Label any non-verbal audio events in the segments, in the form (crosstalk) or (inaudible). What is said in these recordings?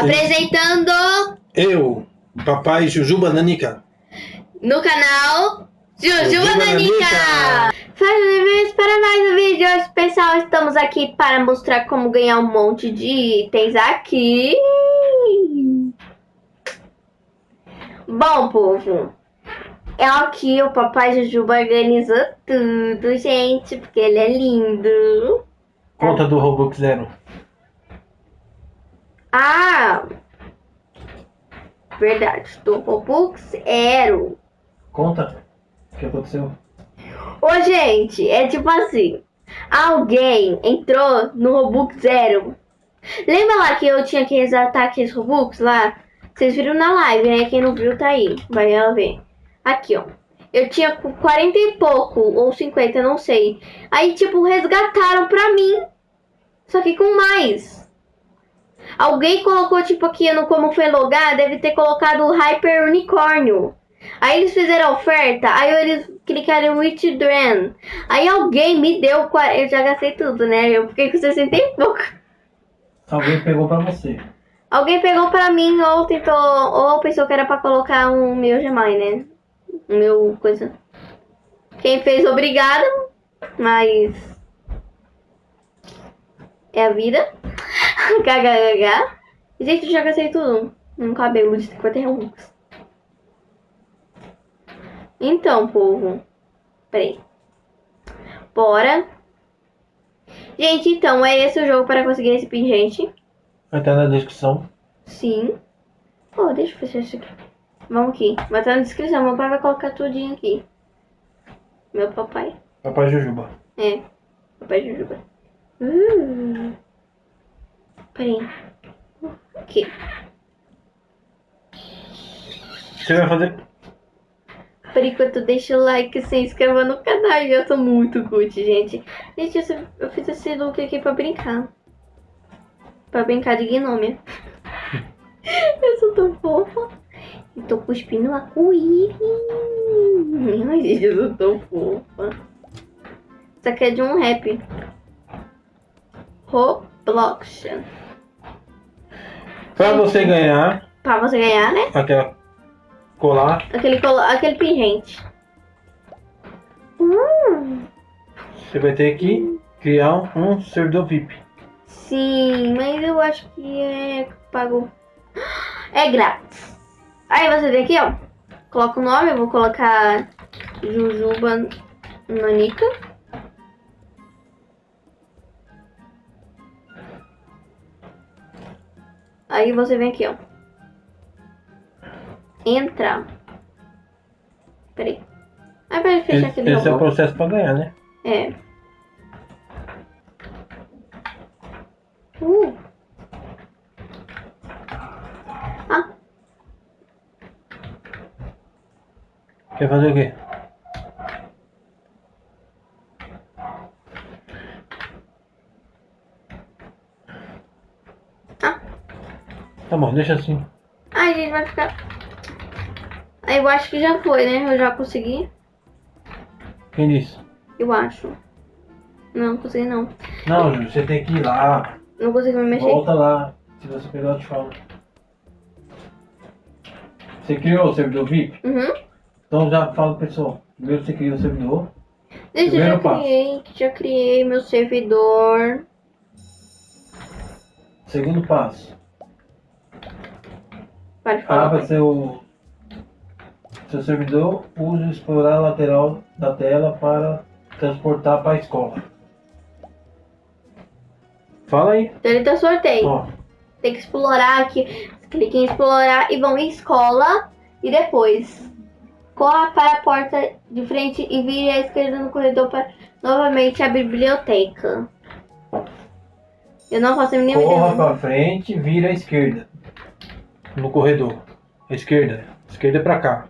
Apresentando Eu, papai Jujuba Nanica. no canal Jujuba Nanica! Bem-vindos para mais um vídeo. Hoje, pessoal, estamos aqui para mostrar como ganhar um monte de itens aqui. Bom, povo, é aqui o papai Jujuba organizou tudo, gente, porque ele é lindo. Conta do Robux Zero. Ah! Verdade, do Robux Zero. Conta. O que aconteceu? Ô, gente, é tipo assim. Alguém entrou no Robux Zero. Lembra lá que eu tinha que resgatar aqueles Robux lá? Vocês viram na live, né? Quem não viu tá aí. Vai lá ver. Aqui, ó. Eu tinha 40 e pouco, ou 50, não sei. Aí, tipo, resgataram pra mim. Só que com mais. Alguém colocou, tipo, aqui no como foi logar, deve ter colocado o Hyper Unicórnio. Aí eles fizeram a oferta, aí eles clicaram em Withdrawn. Aí alguém me deu, eu já gastei tudo, né? Eu fiquei com 60 e pouco. Alguém pegou pra você. Alguém pegou pra mim ou tentou, ou pensou que era pra colocar um meu Gemai, né? Um meu coisa. Quem fez, obrigada, mas é a vida. (laughs) KKK. Gente, eu já gastei tudo. Um cabelo de 50 reais. Então, povo. Peraí. Bora. Gente, então, é esse o jogo para conseguir esse pingente. Vai estar na descrição. Sim. Pô, deixa eu fechar isso aqui. Vamos aqui. Vai estar na descrição. Meu pai vai colocar tudinho aqui. Meu papai. Papai Jujuba. É. Papai Jujuba. Uh. Peraí. Aqui. Você vai fazer. Por enquanto, deixa o like, se inscreva no canal. Eu sou muito good, gente. Gente, eu, eu fiz esse look aqui pra brincar. Pra brincar de gnome. (laughs) eu sou tão fofa. E tô cuspindo arco-íris. Ai, gente, eu sou tão fofa. Isso aqui é de um rap. Roblox. Pra você ganhar Pra você ganhar, né? aquela colar, Aquele, colo- aquele pingente. Hum. você vai ter que criar um, um servidor VIP. Sim, mas eu acho que é pago. É grátis. Aí você vem aqui, ó. Coloca o nome, eu vou colocar Jujuba Nanica. Aí você vem aqui, ó. Entra. Peraí. Aí vai fechar Esse, aquele esse é o processo pra ganhar, né? É. Uh. Ah, Quer fazer o quê? Tá bom, deixa assim. Ai, gente, vai ficar. Aí eu acho que já foi, né? Eu já consegui. Quem disse? Eu acho. Não, consegui não. Não, Ju, você tem que ir lá. Não consegui me mexer. Volta lá. Se você pegar, eu te falo. Você criou o servidor VIP? Uhum. Então já fala pro pessoal. Primeiro você cria o servidor. Gente, eu já Primeiro passo. criei, já criei meu servidor. Segundo passo. Pode falar. Abra seu, seu servidor. Use explorar a lateral da tela para transportar para a escola. Fala aí. Então ele tá sorteio. Ó, Tem que explorar aqui. Clique em explorar e vão em escola. E depois corra para a porta de frente e vire à esquerda no corredor para novamente a biblioteca. Eu não faço a mínima corra para frente, vira à esquerda. No corredor. À esquerda. Esquerda é pra cá.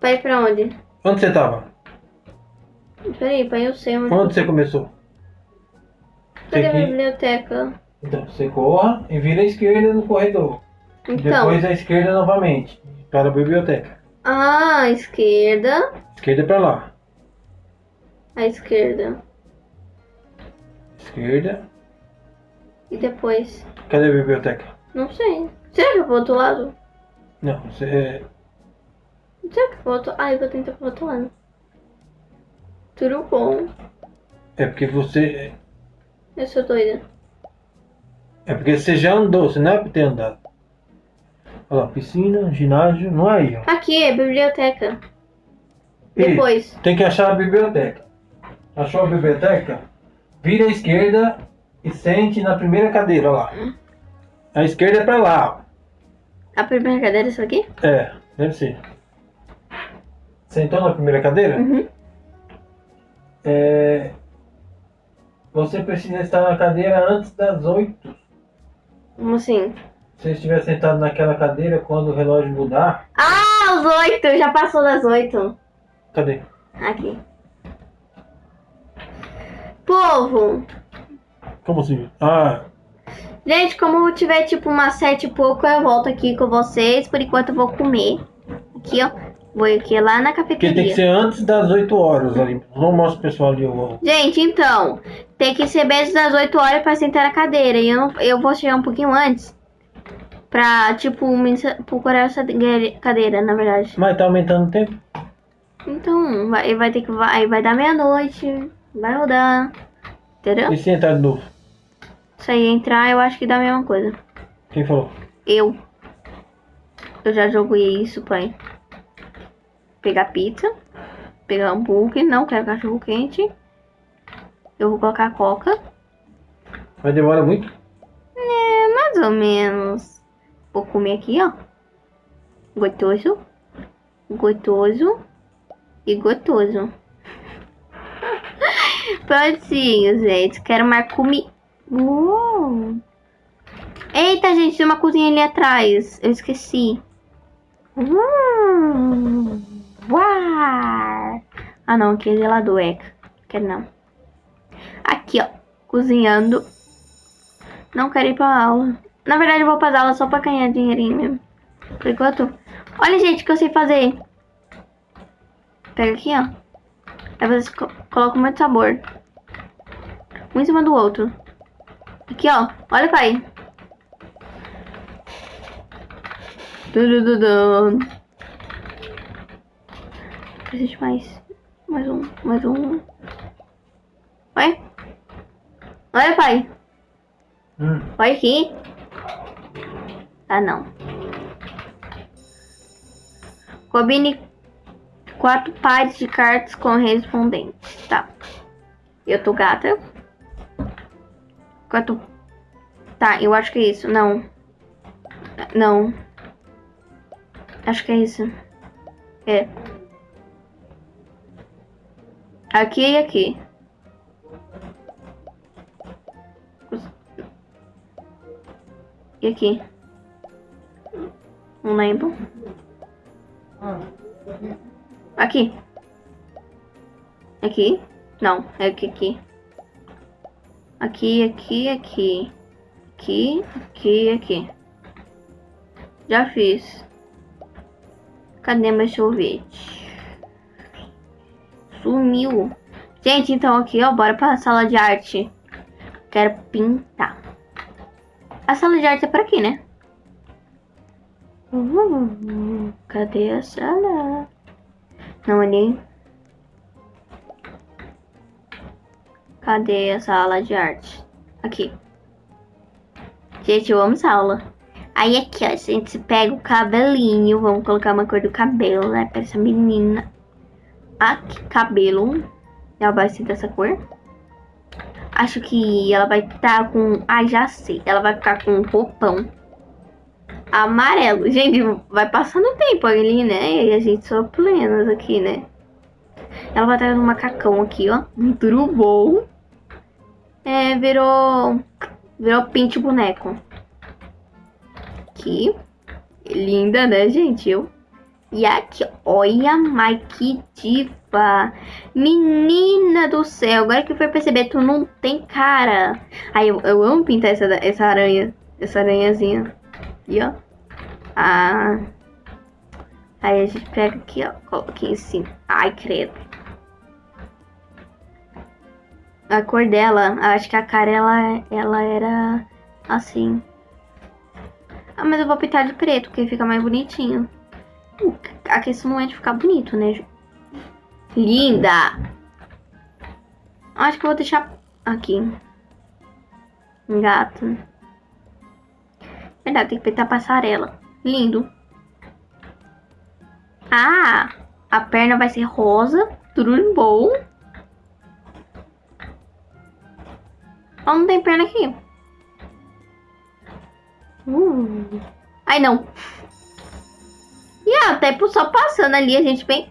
Pra ir pra onde? Onde você tava? Peraí, pai, eu sei onde. Onde você começou? Cadê a biblioteca? Então, você corra e vira à esquerda no corredor. Então. Depois à esquerda novamente. Para a biblioteca. Ah, esquerda. Esquerda é pra lá. À esquerda. Esquerda. E depois. Cadê a biblioteca? Não sei. Será que eu vou pro outro lado? Não, você. é- Será que eu vou pro outro... Ah, eu vou tentar pro outro lado. Tudo bom. É porque você. Eu sou doida. É porque você já andou, você não é pra ter andado. Olha lá, piscina, ginásio, não é aí, ó. Aqui, é biblioteca. E Depois. Tem que achar a biblioteca. Achou a biblioteca? Vira à esquerda e sente na primeira cadeira, olha lá. A esquerda é pra lá, A primeira cadeira é isso aqui? ó. É, deve ser. Sentou na primeira cadeira? Uhum. É, Você precisa estar na cadeira antes das 8. Como assim? Se você estiver sentado naquela cadeira, quando o relógio mudar. Ah, os oito! Já passou das oito. Cadê? Aqui. Povo! Como assim? Ah, Gente, como tiver tipo umas sete e pouco, eu volto aqui com vocês. Por enquanto eu vou comer. Aqui, ó. Vou aqui lá na porque tem que cafeteria. ser antes das 8 horas ali. Não mostra o pessoal ali. o- Gente, então, tem que ser antes das 8 horas pra sentar na cadeira. E eu, não- eu vou chegar um pouquinho antes. Pra, tipo, me procurar essa cadeira, na verdade. Mas tá aumentando o tempo? Então, vai, vai ter que. Vai, vai dar meia-noite. Vai rodar. Entendeu? E se entrar de novo? Se aí entrar, eu acho que dá a mesma coisa. Quem falou? Eu. Eu já joguei isso, pai. Pegar pizza. Pegar hambúrguer. Não quero cachorro quente. Eu vou colocar coca. Mas demora muito? É, mais ou menos. Vou comer aqui, ó. Gostoso. Gostoso. E gostoso. (laughs) Prontinho, gente. Quero mais comida. Uou. Eita, gente, tem uma cozinha ali atrás. Eu esqueci. Hum. Uau. Ah, não. Aqui é gelador, é. Quero não. Aqui, ó. Cozinhando. Não quero ir pra aula. Na verdade, eu vou pra aula só pra ganhar dinheirinho mesmo. Por enquanto. Olha, gente, o que eu sei fazer. Pega aqui, ó. Aí você co coloca muito sabor. Um em cima do outro. Aqui, ó. Olha, pai. Tudududum. Preciso de mais. Mais um. Mais um. Oi? Olha, pai. Hum. Olha aqui. Ah, não. Combine quatro pares de cartas correspondentes. Tá. Eu tô gata. Quatro. Tá, eu acho que é isso. Não. Não. Acho que é isso. É. Aqui e aqui. E aqui? Não lembro. Aqui. Aqui? Não, é aqui, aqui. Aqui, aqui, aqui. Aqui, aqui, aqui. Já fiz. Cadê meu sorvete? Sumiu. Gente, então aqui, ó, bora pra sala de arte. Quero pintar. A sala de arte é por aqui, né? Uh, cadê a sala? Não ali. Cadê a sala de arte? Aqui. Gente, eu amo essa aula. Aí aqui, ó, a gente pega o cabelinho. Vamos colocar uma cor do cabelo, né? Pra essa menina. Aqui, cabelo. Ela vai ser dessa cor. Acho que ela vai estar com. Ah, já sei. Ela vai ficar com um roupão amarelo. Gente, vai passando tempo ali, né? E a gente só plenas aqui, né? Ela vai estar no macacão aqui, ó. Muito bom. É, virou. Virou pinte boneco. Aqui. Linda, né, gente? Eu. E aqui, olha, mas que diva. Menina do céu, agora que foi perceber, tu não tem cara. Ai, eu, eu amo pintar essa, essa aranha. Essa aranhazinha. E ó. Ah. Aí a gente pega aqui, ó. Coloca em cima. Ai, credo. A cor dela, acho que a cara ela, ela era assim. mas eu vou pintar de preto, porque fica mais bonitinho. A questão não é de ficar bonito, né? Linda! Acho que eu vou deixar aqui. Gato. Verdade, tem que pintar passarela. Lindo. Ah! A perna vai ser rosa. Tudo bom. Oh, não tem perna aqui. Uh. Ai, não. E a tempo só passando ali, a gente bem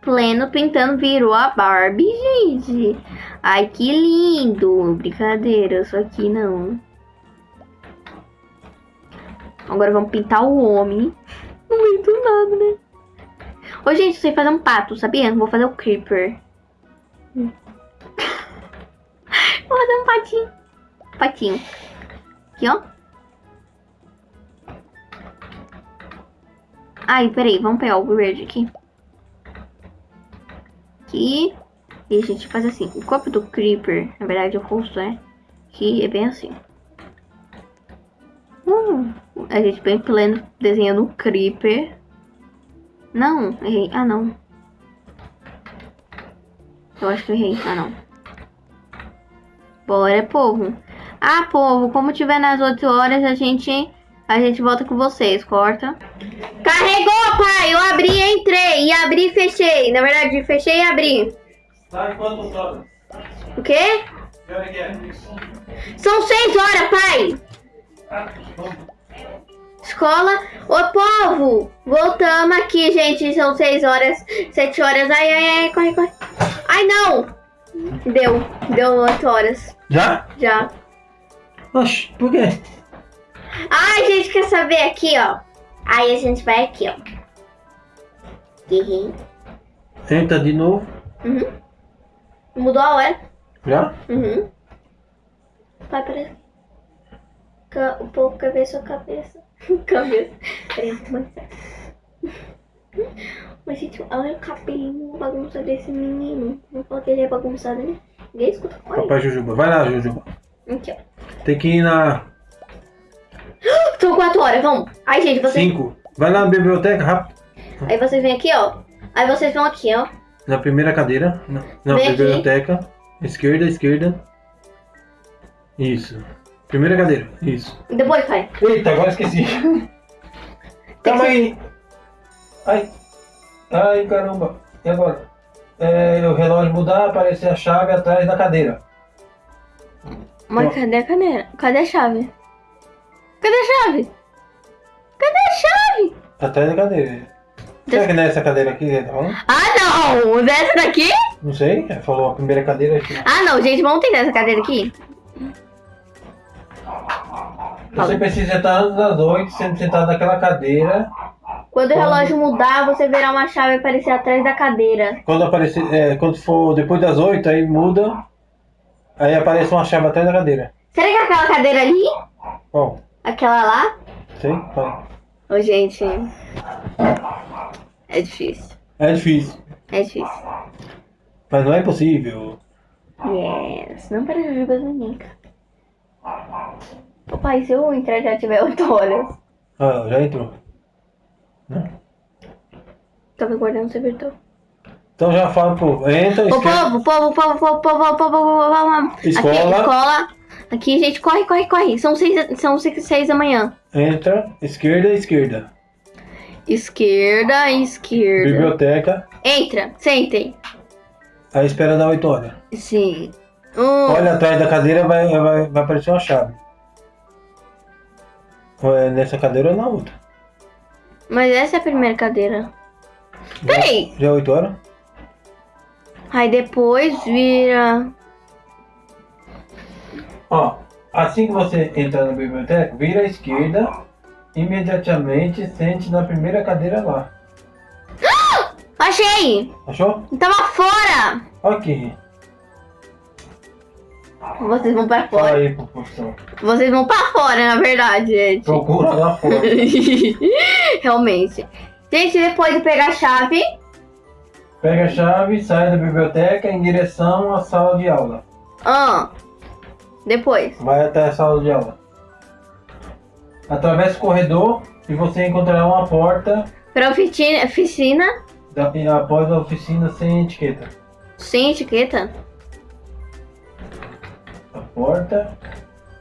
pleno pintando, virou a Barbie, gente. Ai, que lindo. Brincadeira, só que não. Agora vamos pintar o homem. (laughs) Do nada, né? Ô, gente, eu sei fazer um pato, sabia? Vou fazer o Creeper. Vou fazer um patinho. Patinho. Aqui, ó. Ai, peraí, vamos pegar o verde aqui. Aqui. E a gente faz assim. O corpo do Creeper, na verdade, o rosto, né? Que é bem assim. Hum, a gente bem pleno desenhando o Creeper. Não, errei. Ah, não. Eu acho que eu errei. Ah, não. Bora, povo. Ah, povo, como tiver nas 8 horas, a gente a gente volta com vocês. Corta. Carregou, pai! Eu abri e entrei. E abri e fechei. Na verdade, fechei e abri. Em quantas horas? O quê? É? São 6 horas, pai! Escola. Ô, povo! Voltamos aqui, gente. São 6 horas, 7 horas. Ai, ai, ai, corre, corre. Ai, não! Deu. Deu 8 horas. Já? Já. Oxe, por quê? Ai, gente, quer saber aqui, ó? Aí a gente vai aqui, ó. Uhum. Tenta de novo. Uhum. Mudou a hora. Já? Uhum. Vai para Ca- O povo ver sua cabeça. cabeça. Peraí, vou mostrar. Mas, gente, olha o cabelinho bagunçado desse menino. Não que ele é bagunçado, né? Ninguém escuta. Olha. Papai Jujuba. Vai lá, Jujuba. Aqui, ó. Tem que ir na São quatro horas, vamos. Aí, gente, vocês... 5. Vai lá na biblioteca, rápido. Aí vocês vêm aqui, ó. Aí vocês vão aqui, ó. Na primeira cadeira. Na, na Vem aqui. biblioteca. Esquerda, esquerda. Isso. Primeira cadeira. Isso. E depois, pai. Eita, agora esqueci. Calma aí. Ai. Ai, caramba. E agora? É, o relógio mudar, aparecer a chave atrás da cadeira. Mas cadê a cadeira? Cadê a chave? Cadê a chave? Cadê a chave? Atrás da cadeira. Será que não é essa cadeira aqui? que tá falando? Ah, não! Dessa daqui? Não sei. Ele falou a primeira cadeira aqui. Ah, não, gente, vamos tentar essa cadeira aqui. Você precisa estar antes das 8, sendo sentado naquela cadeira. Quando o relógio mudar, você verá uma chave aparecer atrás da cadeira. Quando aparecer, é, quando for depois das 8, aí muda. Aí aparece uma chave atrás da cadeira. Será que é aquela cadeira ali? Bom, Aquela lá? sei. vai. Ô, gente. É difícil. É difícil. É difícil. Mas não é impossível. Yes. Não para jujubas nunca. Ô, pai, se eu entrar já tiver 8 horas, Ah, já entrou. Né? Tava guardando seu virtual. Então já fala pro. Entra, o povo, povo, povo, povo, povo, povo, povo, Escola. Aqui, escola. Aqui, gente, corre, corre, corre. São seis, são seis, seis da manhã. Entra, esquerda, esquerda. Esquerda, esquerda. Biblioteca. Entra, sentem. Aí espera da oito horas. Sim. Um... Olha atrás da cadeira, vai, vai, vai aparecer uma chave. Ou é nessa cadeira ou na outra. Mas essa é a primeira cadeira. Peraí. Já é 8 horas? Aí depois vira. Ó, assim que você entrar na biblioteca, vira à esquerda, imediatamente sente na primeira cadeira lá. (gasps) Achei! Achou? Tava fora! Ok. Vocês vão pra fora. aí. Vocês vão pra fora, na verdade, gente. Procura lá fora. (laughs) Realmente. Gente, depois de pegar a chave. Pega a chave, sai da biblioteca em direção à sala de aula. Ah. Depois. Vai até a sala de aula. Atravesse o corredor e você encontrará uma porta Pra oficina, oficina da, após a oficina sem etiqueta. sem etiqueta. Porta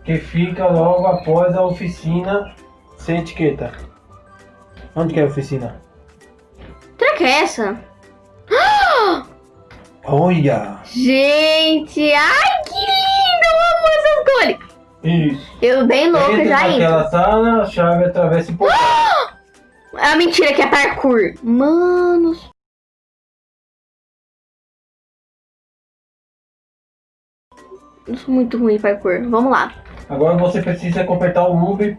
que fica logo após a oficina sem etiqueta. Onde que é a oficina? Será que é essa? (gasps) Olha! Gente, ai que lindo! Eu amo essas cores. Isso. Eu bem louca Entra já indo. naquela sala, a chave atravessa e portão. Ah, (gasps) mentira que é parkour. Mano. Eu sou muito ruim em parkour. Vamos lá. Agora você precisa completar o loop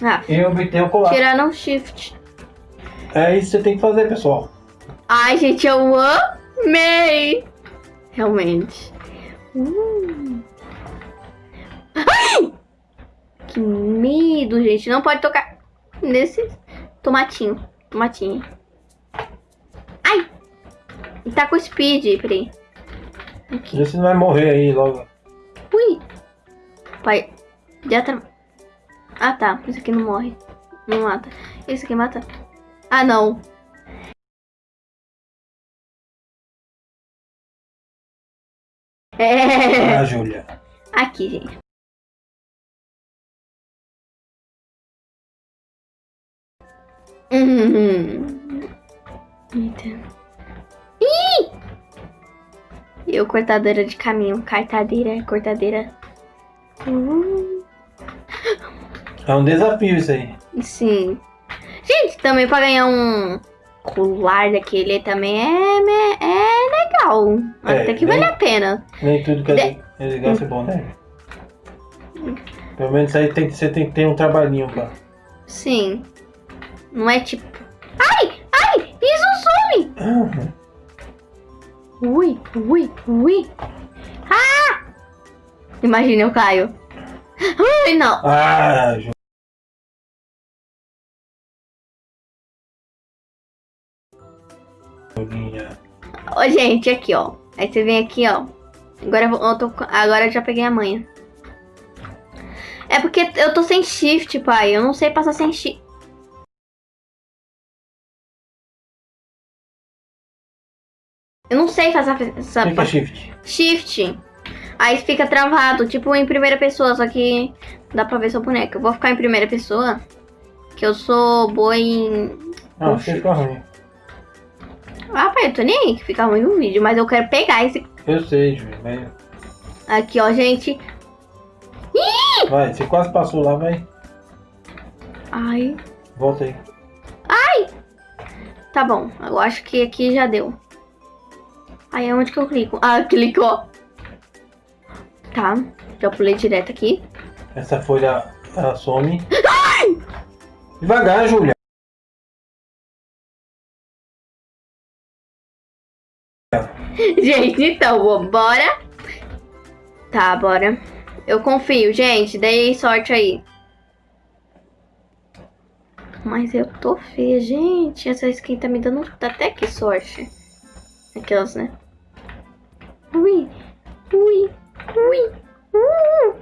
Ah, e obter o colar. tirar um shift. É isso que você tem que fazer, pessoal. Ai, gente, eu amei. Realmente. Uh. Ai! Que medo, gente. Não pode tocar nesse tomatinho. Tomatinho. Ai! E tá com speed, peraí. Vê se não vai morrer aí logo. Ui! Pai, já tá. Ah tá, isso aqui não morre. Não mata. Isso aqui mata. Ah não. É. Ah, Júlia. Aqui, gente. Hum. Eita. Eu, cortadeira de caminho. Cartadeira, cortadeira. Uh, É um desafio isso aí. sim. Gente, também pra ganhar um colar daquele também é, é, é legal. É, Até que bem- vale a pena. Nem tudo que De- é é legal é bom, né? Pelo menos aí tem você tem que ter um trabalhinho pra. Sim. Não é tipo. Ai! Ai! Isso some! Ah, Ui, ui, ui. Ah! Imagina, eu caio. Ai, não. Ah, Julinha. Ô, gente, aqui, ó. Aí você vem aqui, ó. Agora eu, tô, agora eu já peguei a manha. É porque eu tô sem shift, pai. Eu não sei passar sem shift. Eu não sei fazer essa Clica shift. shift. Aí fica travado, tipo em primeira pessoa, só que dá pra ver sua boneca. Eu vou ficar em primeira pessoa, que eu sou boa em... Ah, fica ruim. Ah, pai, eu tô nem aí que fica ruim no vídeo, mas eu quero pegar esse... Eu sei. Mas... Aqui, ó, gente. Vai, você quase passou lá, vai. Ai, Volta aí. tá bom. Eu acho que aqui já deu. Aí, é onde que eu clico? Ah, (laughs) clicou. Tá, já pulei direto aqui. Essa folha ela some. Devagar, Júlia. (laughs) Gente, então, bora. Tá, bora. Eu confio, gente. Dei sorte aí. Mas eu tô feia, gente. Essa skin tá me dando até que sorte. Aquelas, né? Ui, ui, ui, uh,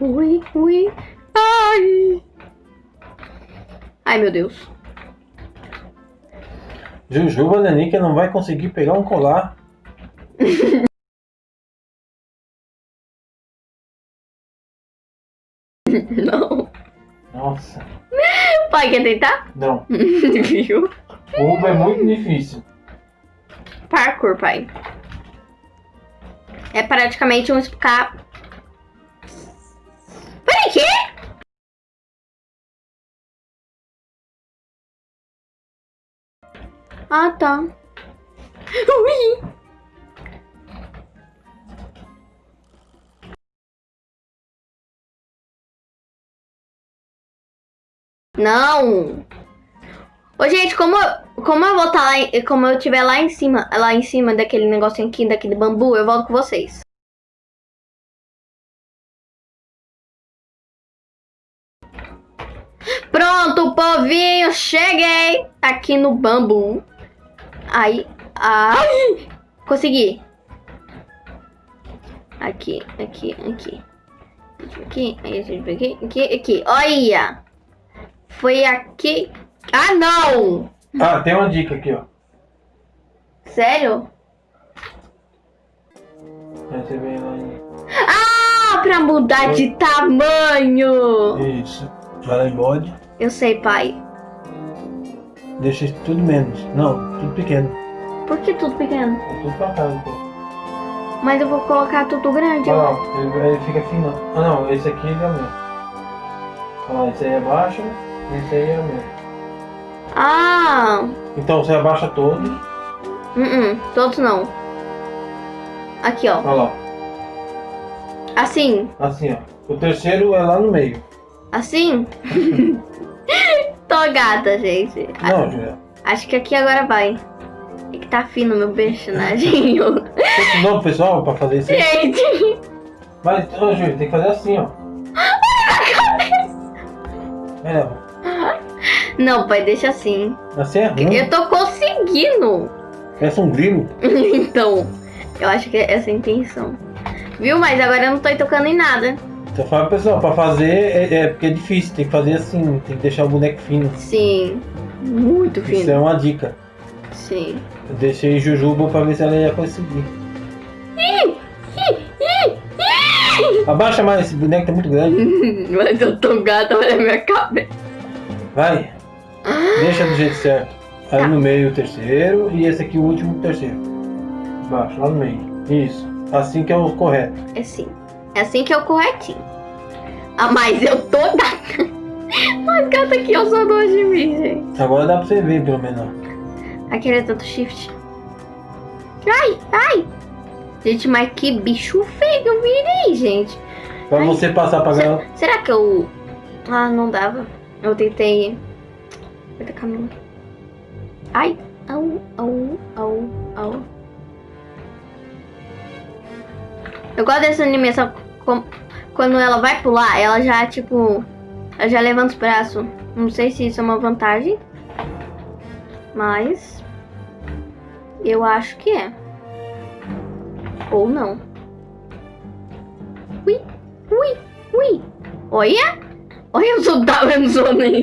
ui, ui. Ai. Ai, meu Deus. Jujuba Nanica não vai conseguir pegar um colar. (laughs) Não. Nossa. Pai, quer tentar? Não. (laughs) Viu? O é muito difícil. Parkour, pai. É praticamente um escape. Peraí, quê? Ah, tá. Ui. Não! Ô, gente, como, como eu vou estar lá, em- como eu estiver lá em cima, lá em cima daquele negocinho aqui, daquele bambu, eu volto com vocês. Pronto, povinho, cheguei aqui no bambu. Aí, ai, consegui. Aqui, aqui, aqui. Aqui, aqui, aqui, aqui. Olha! Foi aqui. Ah, não! Ah, tem uma dica aqui, ó. Sério? Você vem lá em... Ah, pra mudar de tamanho! Isso. Vai lá em bode. Eu sei, pai. Deixa isso tudo menos. Não, tudo pequeno. Por que tudo pequeno? Tudo pra cá, então. Mas eu vou colocar tudo grande. Olha ó. lá, ele, ele fica fino. Ah não, esse aqui ele aumenta. Olha lá, esse aí abaixa, esse aí aumenta. Ah! Então você abaixa todos. Uh -uh, todos não. Aqui, ó. Olha lá, Assim. assim ó. O terceiro é lá no meio. Assim? (laughs) Tô gata, gente. A- Não, Julia. Acho que aqui agora vai. É que tá fino meu personagem. Novo pessoal pra fazer isso gente! Mas, ô Júlia, tem que fazer assim, ó. Vai lá. Não, pai, deixa assim. Assim é ruim. Eu tô conseguindo. Parece um grilo. (laughs) então, eu acho que é essa a intenção. Viu? Mas agora eu não tô tocando em nada. Então fala pessoal, pra fazer é, é porque é difícil, tem que fazer assim, tem que deixar o boneco fino. Sim. Muito Isso é fino. uma dica. Sim. Eu deixei Jujuba pra ver se ela ia conseguir. Abaixa mais, esse boneco tá muito grande. (laughs) Mas eu tô gata, olha a minha cabeça. Vai. Deixa do jeito certo. Aí no meio o terceiro e esse aqui o último terceiro. Embaixo, lá no meio. Isso. Assim que é o correto. É assim. É assim que é o corretinho. Ah, mas eu tô (laughs) gata. Mais gata que eu sou dois de mim, gente. Agora dá pra você ver pelo menos. Aquele é tanto shift. Ai, ai. Gente, mas que bicho feio que eu virei, gente. Pra Ai. você passar pra galera. Será que eu... Ah, não dava. Eu tentei... Vai ter caminho. Ai. Au, au, au. Eu gosto dessa animação. Quando ela vai pular, ela já, tipo... Ela já levanta os braços. Não sei se isso é uma vantagem. Mas... Eu acho que é. Ou não. Ui, ui, ui. Olha! Olha, eu sou da eu não sou nem.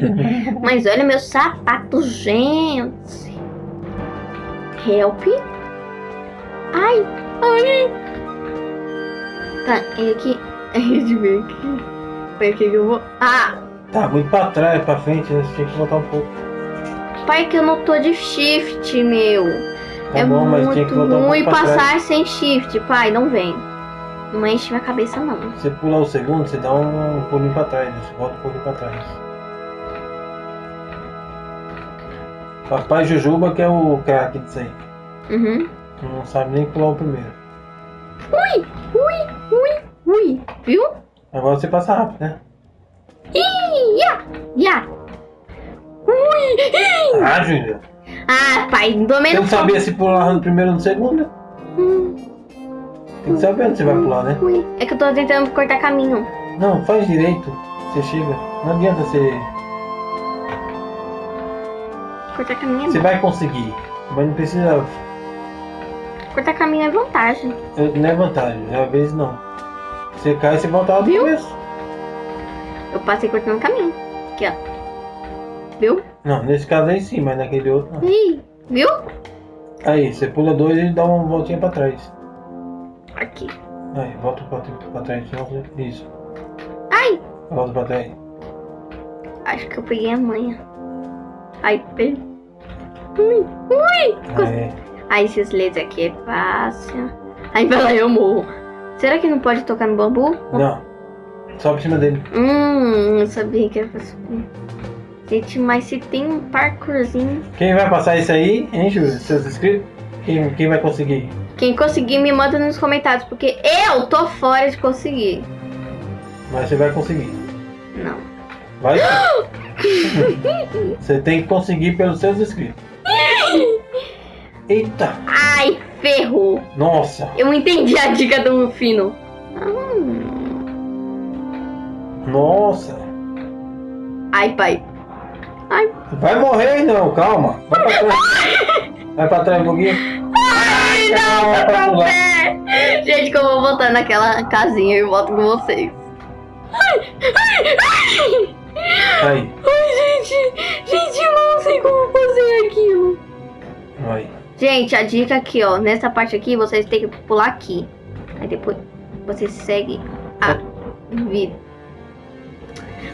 Mas olha meu sapato, gente. Help. Ai, ai. Tá, e aqui. (laughs) Deixa eu ver aqui. Aqui que eu vou. Ah, Tá muito pra trás, pra frente, né? Você tinha que voltar um pouco. pai, que eu não tô de shift, meu. Tá é bom, mas tinha que muito voltar um ruim pouco pra passar trás. sem shift, pai, não vem. Não enche minha cabeça, não. Você pular o segundo, você dá um pulinho pra trás, você volta um pouquinho pra trás. Papai Jujuba que é o craque disso aí. Uhum. Não sabe nem pular o primeiro. Ui, ui, ui, ui. Viu? Agora você passa rápido, né? Ih, ya, ya. Ui. Ah, Júlia. Ah, pai, não tomei Você não sabia se pular no primeiro ou no segundo? Hum, Tem que saber onde você vai pular, né? ui. É que eu tô tentando cortar caminho. Não, faz direito. Você chega. Não adianta você. Cortar caminho é Você vai conseguir. Mas não precisa. Cortar caminho é vantagem. Não é vantagem, às vezes não. Você cai e você volta lá do Viu? começo. Eu passei cortando caminho. Aqui, ó. Viu? Não, nesse caso aí sim, mas naquele outro não. Ih, viu? Aí, você pula dois e dá uma voltinha pra trás. Aqui. Aí, volta pra, trás. Isso. Ai, Volta pra trás. acho que eu peguei a manha. Ai, peguei. Ui, ui. Aí, Ai, esses LEDs aqui é fácil. Aí vai lá, eu morro. Será que não pode tocar no bambu? não. Só por cima dele. Hum, eu sabia que era pra subir. Gente, mas se tem um parkourzinho. Quem vai passar isso aí, hein, Júlio? Seus inscritos? Quem, quem vai conseguir? Quem conseguir, me manda nos comentários, porque eu tô fora de conseguir. Mas você vai conseguir. Não. Vai sim. (laughs) Você tem que conseguir pelos seus inscritos. Eita! Ai, ferrou. Nossa! Eu entendi a dica do Fino. Hum. Nossa! Ai, pai. Ai, Vai morrer não, calma! Vai pra trás! (laughs) Vai pra trás um pouquinho. Ai não, pular. pé. Gente, que eu vou voltar naquela casinha e volto com vocês. Ai, ai, ai. Aí. Ai, gente. Gente, eu não sei como fazer aquilo. Aí. Gente, a dica aqui, ó. Nessa parte aqui, vocês têm que pular aqui. Aí depois você segue a vida.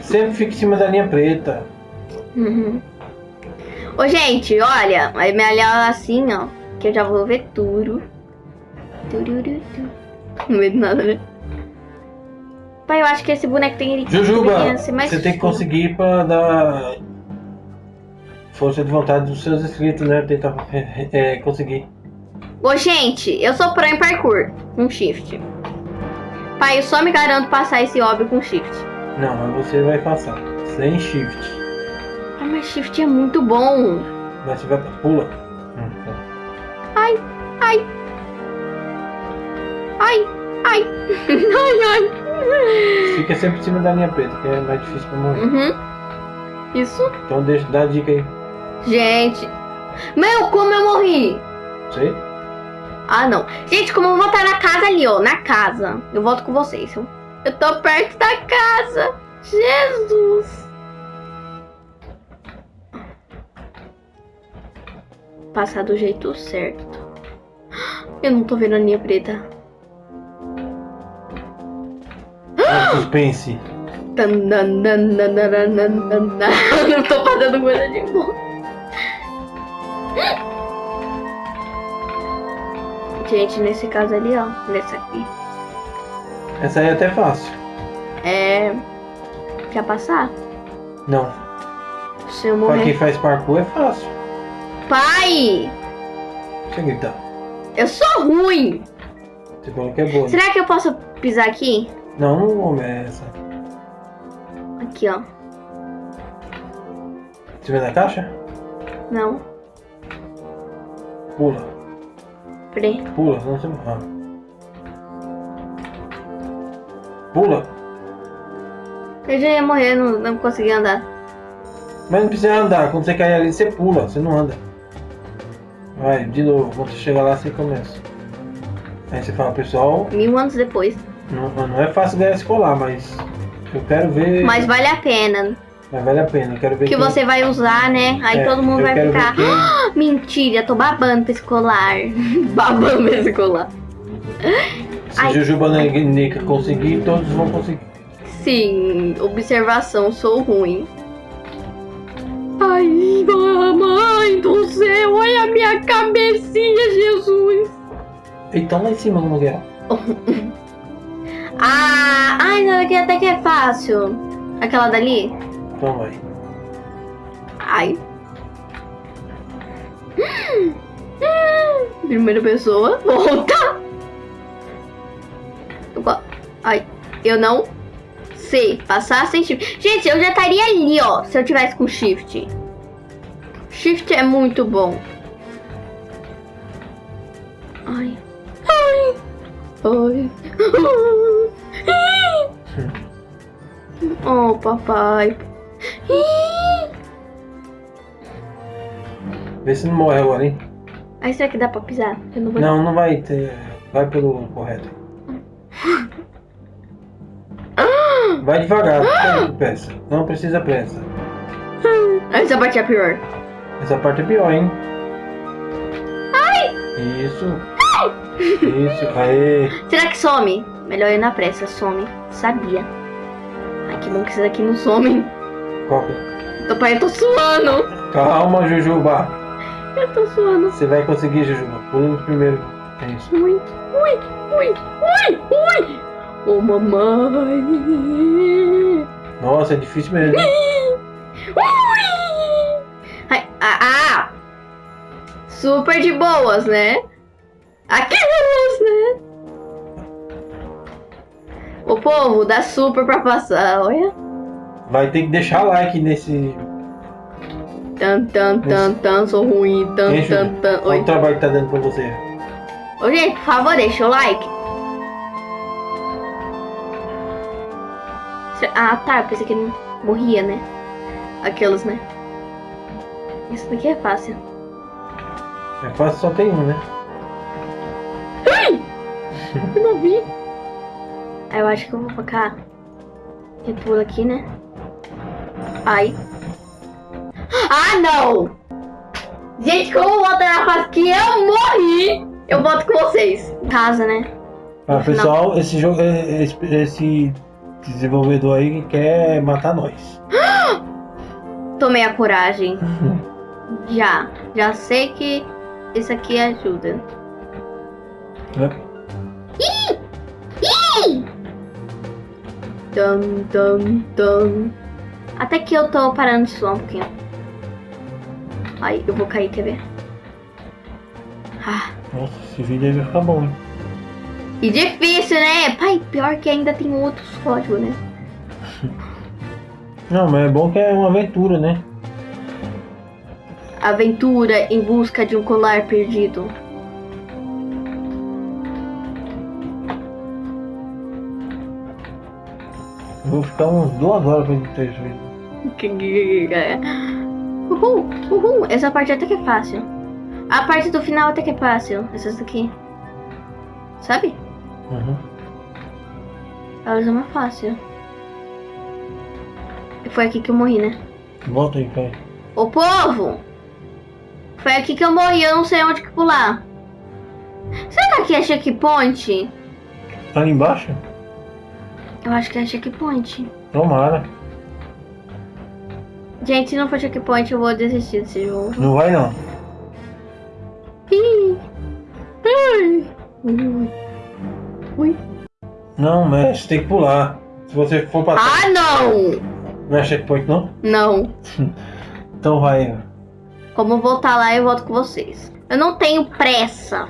Sempre fica em cima da linha preta. Uhum. Ô, gente, olha. Aí me olhar assim, ó. Que eu já vou ver tudo. Não vejo nada, né? Pai, eu acho que esse boneco tem que Jujuba, você tem que conseguir pra dar força de vontade dos seus inscritos, né? Tentar é, conseguir. Ô, gente, eu sou pro em parkour com shift. Pai, eu só me garanto passar esse hobby com shift. Não, mas você vai passar. Sem shift. Ah, mas shift é muito bom. Mas você vai pra pula. Ai, ai. Ai, ai. (laughs) ai, ai. Fica sempre em cima da linha preta, que é mais difícil pra morrer. Uhum. Isso. Então deixa, dá a dica aí. Gente. Meu, como eu morri? Sei? Ah, não. Gente, como eu vou estar na casa ali, ó. Na casa. Eu volto com vocês. Eu, eu tô perto da casa. Jesus. Passar do jeito certo. Eu não tô vendo a linha preta. Ah, suspense. Não (laughs) tô fazendo coisa de bom. Gente, nesse caso ali, ó. Nessa aqui. Essa aí é até fácil. É. Quer passar? Não. Se eu morrer. Pra quem faz parkour é fácil. Pai! Deixa eu gritar. Eu sou ruim! Você falou que é boa. né? Será que eu posso pisar aqui? Não, não começa. Aqui, ó. Você vê na caixa? Não. Pula. Peraí. Pula, senão você morre. Pula. Eu já ia morrer, não, não consegui andar. Mas não precisa andar. Quando você cair ali, você pula. Você não anda. Vai, de novo. Quando você chegar lá, você começa. Aí você fala, pessoal, Mil anos depois. não, não é fácil ganhar escolar, mas eu quero ver. Mas vale a pena. Mas vale a pena. Eu quero ver Que quem- você vai usar, né? Aí É, todo mundo eu vai quero ver ficar. quem- "Ah, Mentira, tô babando pra escolar. (laughs) babando pra escolar. Se Ai. Jujuba Nica conseguir, todos vão conseguir. Sim, observação, sou ruim. Ai, mamãe do céu, olha a minha cabecinha, Jesus. Então lá em cima no lugar. (laughs) Ah, ai, não, aqui até que é fácil. Aquela dali? Então vai. Ai. (gasps) Primeira pessoa, volta. Ai, eu não sei passar sem shift. Gente, eu já estaria ali, ó, se eu tivesse com shift. Shift é muito bom. Ai. Ai. Ai. Oh, papai. Vê se não morre agora, hein? Aí será que dá pra pisar? Não. Não, não vai ter. Vai pelo correto. Vai devagar, não pressa. Não precisa pressa. Essa parte é pior. Essa parte é pior, hein? Isso. Isso, aê. (laughs) Será que some? Melhor ir na pressa, some. Sabia. Ai, que bom que isso daqui não some. Qual que é? Pai, eu tô suando. Calma, Jujuba. Eu tô suando Você vai conseguir, Jujuba. Pula no primeiro. É isso. muito. Ui, ui, ui, ui. Ô, mamãe. Nossa, é difícil mesmo. Ah, ah. Super de boas, né? Aquelas, né? O povo dá super pra passar, olha. Vai ter que deixar like nesse. Tan, tan, tan, tan, sou ruim. Tan, tan, tan. Olha o trabalho que tá dando pra você. Ô, gente, por favor, deixa o like. Ah, tá. Eu pensei que não morria, né? Aqueles, né? Isso daqui é fácil. É fácil, só tem um, né? (laughs) Eu não vi. Eu acho que eu vou pra cá. E pula aqui, né? Ai. Ah, não! Gente, como voltar na fase que eu morri, eu volto com vocês. Casa, né? Ah, pessoal, esse jogo, é- esse, esse desenvolvedor aí quer matar nós. (gasps) Tomei a coragem. (laughs) Já. Já sei que isso aqui ajuda. Né? Tum, tum, tum. Até que eu tô parando de suar um pouquinho. Ai, eu vou cair, quer ver? Ah. Nossa, esse vídeo aí vai ficar bom, hein? E difícil, né? Pai, pior que ainda tem outros códigos, né? (laughs) Não, mas é bom que é uma aventura, né? Aventura em busca de um colar perdido. Vou ficar umas duas horas pra editar isso vídeo. Uhul, uhul. Essa parte até que é fácil. A parte do final até que é fácil. Essas daqui. Sabe? Uhum. Elas é mais fácil. E foi aqui que eu morri, né? Volta aí, pai. Ô povo! Foi aqui que eu morri, eu não sei onde que pular. Será que aqui é checkpoint? Tá ali embaixo? Eu acho que é checkpoint. Tomara. Gente, se não for checkpoint, eu vou desistir desse jogo. Não vai não. Ih. Ui. Ui. Não, mas tem que pular. Se você for pra trás, Ah, não! não é checkpoint não? Não. (laughs) Então vai. Como voltar lá, eu volto com vocês. Eu não tenho pressa.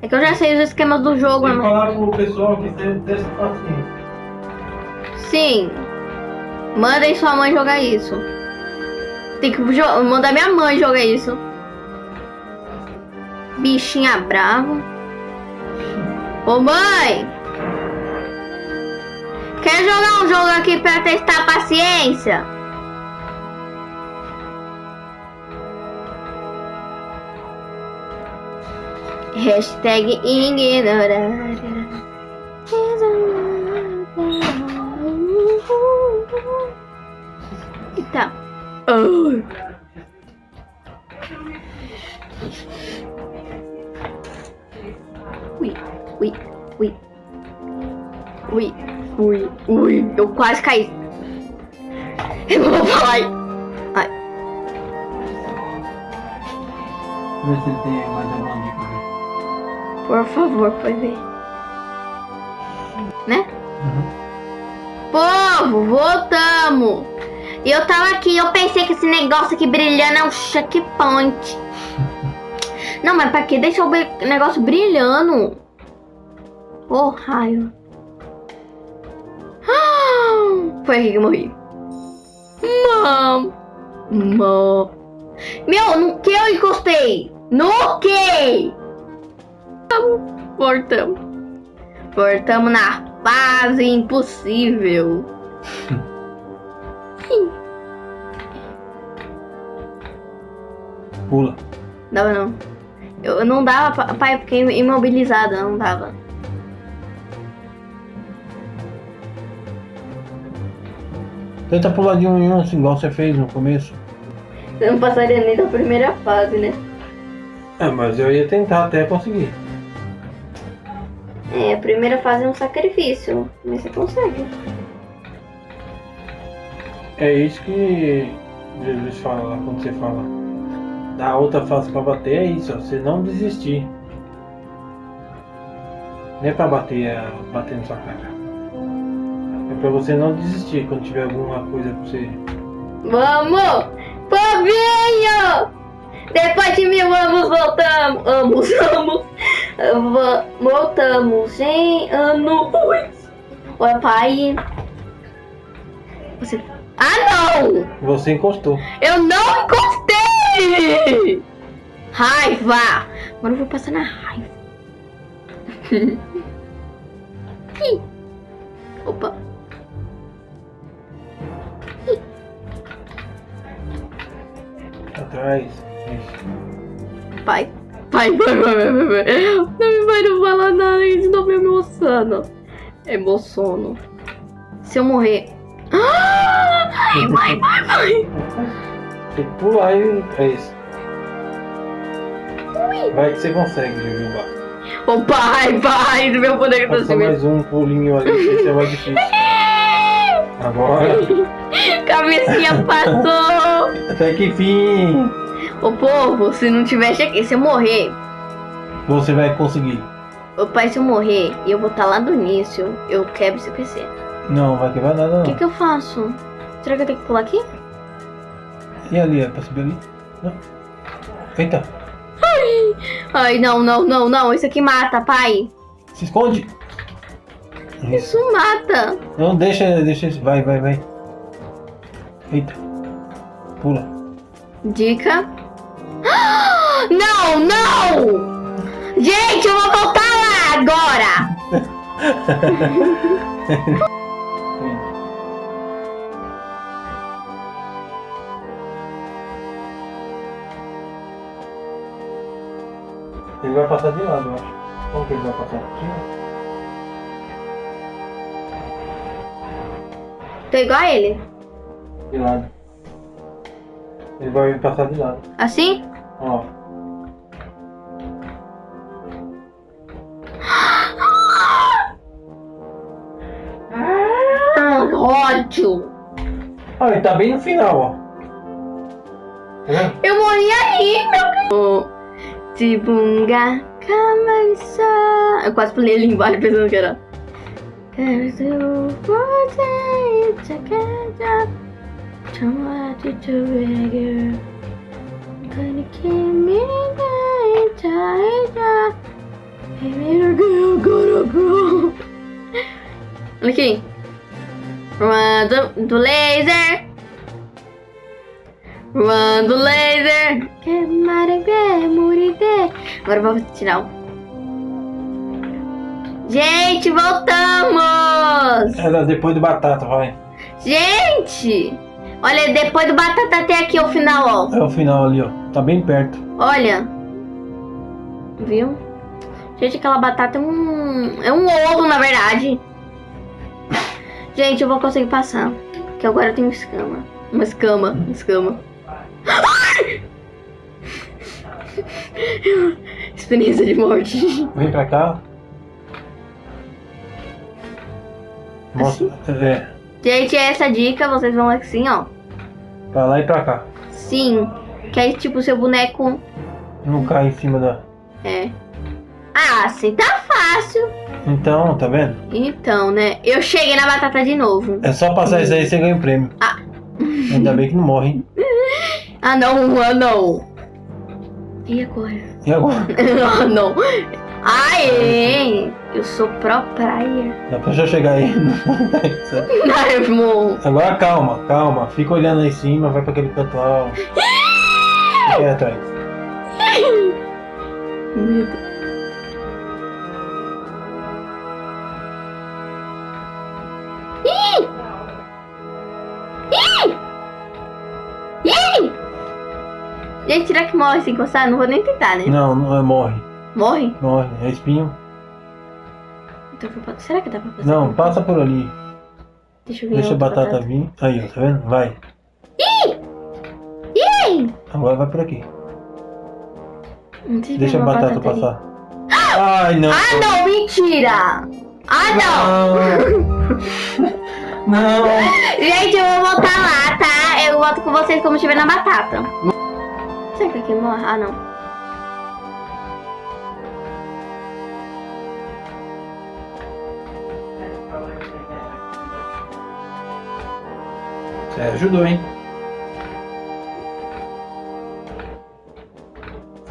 É que eu já sei os esquemas do jogo, né? falar pro pessoal que tem testa paciência. Sim. Mandem sua mãe jogar isso. Tem que mandar minha mãe jogar isso. Bichinha brava. Ô mãe! Quer jogar um jogo aqui pra testar a paciência? Hashtag ignorar. Tá. Ai. Ui, ui, ui. Ui, ui, ui. Eu quase caí. Eu vou falar. Ai. Tem mais. Por favor, pode ver. Né? Uhum. Povo, voltamos! E eu tava aqui, eu pensei que esse negócio aqui brilhando é um checkpoint. (laughs) Não, mas pra que deixar o negócio brilhando? Ô, raio. Ah, (gasps) Foi aqui que eu morri. Mam. Mam. Meu, no que eu encostei? No que? Voltamos. Voltamos na fase impossível. (laughs) Pula. Dava não. Eu não dava, pa- pai, eu fiquei imobilizada, não dava. Tenta pular de um em um, assim, igual você fez no começo. Eu não passaria nem da primeira fase, né? É, mas eu ia tentar até conseguir. É, a primeira fase é um sacrifício, mas você consegue. É isso que Jesus fala lá quando você fala. Da outra fase pra bater é isso, ó, você não desistir. Não é pra bater, é bater na sua cara. É pra você não desistir quando tiver alguma coisa pra você. Vamos! Povinho! Depois de mil anos voltamos! Amos, amos! Voltamos em anos! Oi, pai! Você... Ah, não! Você encostou. Eu não encostei! Raiva! Agora eu vou passar na raiva. Ih. (laughs) Opa. Atrás. Isso. Pai. Não me vai não falar nada, eles estão me emocionando. Emociono. Se eu morrer. Ai, vai, vai, vai. Tem que pular e é isso. Vai que você consegue, Jujuba. Ô pai, pai, do meu poder que sem medo. mais um pulinho ali, esse é mais difícil. (laughs) Agora, Cabecinha passou. até que fim Ô povo, se não tivesse aqui, se eu morrer. você vai conseguir. Ô pai, se eu morrer e eu vou estar lá do início, eu quebro esse PC. Não, vai quebrar nada O que que eu faço? Será que eu tenho que pular aqui? E ali, é pra subir ali? Não. Eita, Ai, não, não, não, não. Isso aqui mata, pai. se esconde. Isso. Isso mata. Não, deixa, deixa. Vai, vai, vai. Eita. Pula. Dica. Não, não! Gente, eu vou voltar lá agora! Ele vai passar de lado, eu acho. Como que ele vai passar? Aqui? Tô igual a ele. De lado. Ele vai passar de lado. Assim? Ó. Ah, ódio! Ah, ele tá bem no final, ó. Tá? Eu morri aí, meu Tibunga, camança. Eu quase pulei ali embaixo pensando que era. Olha aqui. Run do, do laser. Run do laser. Que maravilha, muride. Agora vamos tirar o. Gente, voltamos! Era depois do batata, vai. Gente! Olha, depois do batata tem aqui o final, ó. É o final ali, ó. Tá bem perto. Olha. Viu? Gente, aquela batata é um. É um ovo, na verdade. Gente, eu vou conseguir passar. Porque agora eu tenho escama. Uma escama. Uma escama. Experiência de morte. Vem pra cá. Mostra. É. Gente, essa dica, vocês vão assim, ó. Pra lá e pra cá. Sim. Que aí, tipo, seu boneco. Não cai em cima da. É. Ah, assim tá fácil. Então, tá vendo? Então, né? Eu cheguei na batata de novo. É só passar isso aí e você ganha um prêmio. Ah. Ainda bem que não morre, hein? (laughs) Ah, não, ah, não. E agora? E agora? (laughs) ah, não. Aê! Eu sou pro player. Dá pra já chegar aí. (laughs) Ai, irmão. Agora calma, calma. Fica olhando lá em cima, vai pra aquele canto alto. Aí atrás. Medo. Ih! Ih! Gente, será que morre se encostar? Não vou nem tentar, né? Não, não é morre. Morre? Morre. É espinho. Então, será que dá pra fazer? Não, passa por ali. Deixa eu ver. Deixa a batata vir. Aí, ó, tá vendo? Vai. Ih! Agora vai por aqui. Deixa a batata batata passar. (gasps) Ai, não. Ah, não, mentira! Ah, não! Não. (laughs) Não. Gente, eu vou voltar lá, tá? Eu volto com vocês como estiver na batata. Será que aqui morre? Ah, não. Você ajudou, hein?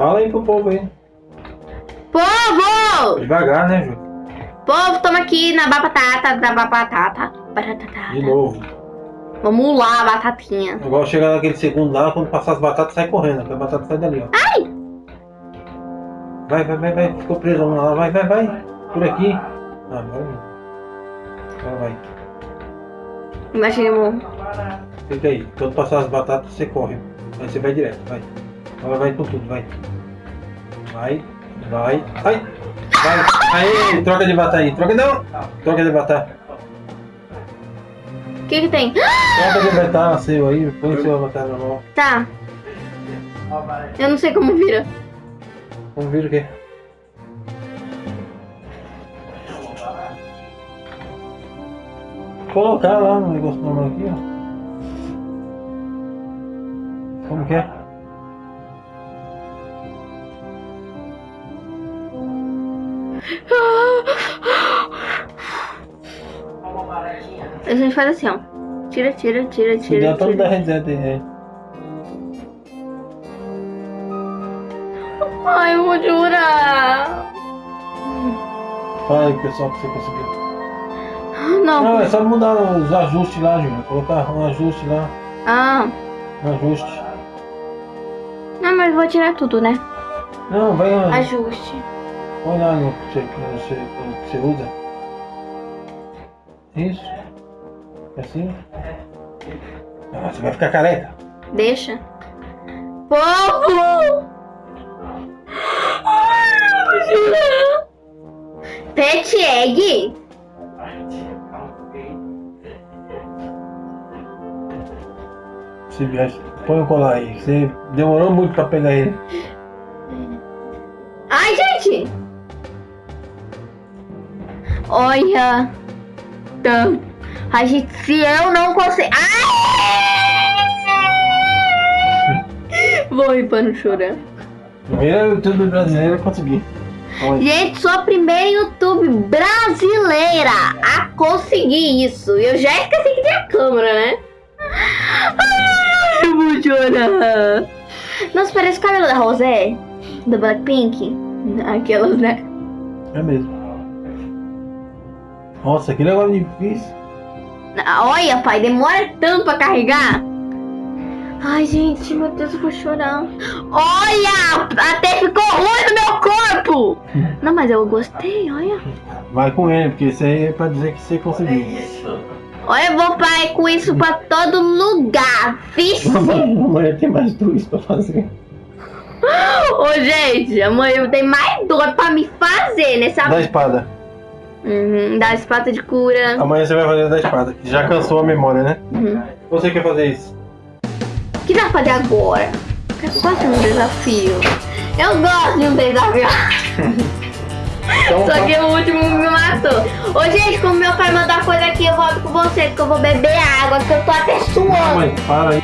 Fala aí pro povo aí. Povo! Devagar, né, Ju? Povo, toma aqui na batata, da batata. Batata. De novo. Vamos lá, batatinha. Igual chegar naquele segundo lá, quando passar as batatas, sai correndo. A batata sai dali, ó. Ai! Vai, vai, vai, vai. Ficou preso lá. Vai, vai, vai. Por aqui. Ah, agora não. Agora vai. Imagina, amor. Fica aí. Quando passar as batatas, você corre. Aí você vai direto, vai. Agora vai com tudo, vai. Vai, vai. Ai! Vai! Aí, troca de batata aí. Troca não! Troca de batata. O que que tem? Só pra libertar seu aí, põe seu avatar na mão. Tá. Eu não sei como vira. Vamos ver o quê? Colocar lá no negócio normal aqui, ó. Como que é? A gente faz assim, ó. Tira, tira, tira, tira. der todo da reset aí. Ai, eu vou chorar. Fala aí, pessoal, que você conseguiu. Não. Não, é só mudar os ajustes lá, Júlia. Colocar um ajuste lá. Ah. Um ajuste. Não, mas vou tirar tudo, né? Não, vai lá. Ajuste. Põe lá no que você, no você, que você usa. Isso. Assim. Ah, você vai ficar careca. Deixa. Povo! Ai, eu. Pet egg? Se viesse, põe o colar aí. Você demorou muito pra pegar ele. Ai, gente! Olha. Tá. Ai, gente, se eu não consigo. Ai! Vou ir para não chorar. Primeiro YouTube brasileiro eu consegui. Gente, sou a primeira YouTube brasileira a conseguir isso. Eu já esqueci que tinha câmera, né? Ai, eu vou chorar. Nossa, parece o cabelo da Rosé, do Blackpink. Aquelas, né? É mesmo. Nossa, que negócio difícil. Olha, pai, demora tanto pra carregar. Ai, gente, meu Deus, eu vou chorar. Olha, até ficou ruim no meu corpo. (laughs) Não, mas eu gostei, olha. Vai com ele, porque isso aí é pra dizer que você conseguiu. Olha, eu vou pai com isso pra todo lugar. Vixe. Amanhã tem mais dois pra fazer. Ô, gente, amanhã tem mais dor pra me fazer nessa... Da espada. Uhum, da espada de cura. Amanhã você vai fazer da espada, que já cansou a memória, né? Uhum. Você quer fazer isso? O que dá pra fazer agora? Eu gosto de um desafio. Eu gosto de um desafio. Então, Só que o último me matou. Ô, gente, como meu pai mandou a coisa aqui, eu volto com vocês, que eu vou beber água, que eu tô até suando. Mãe, para aí.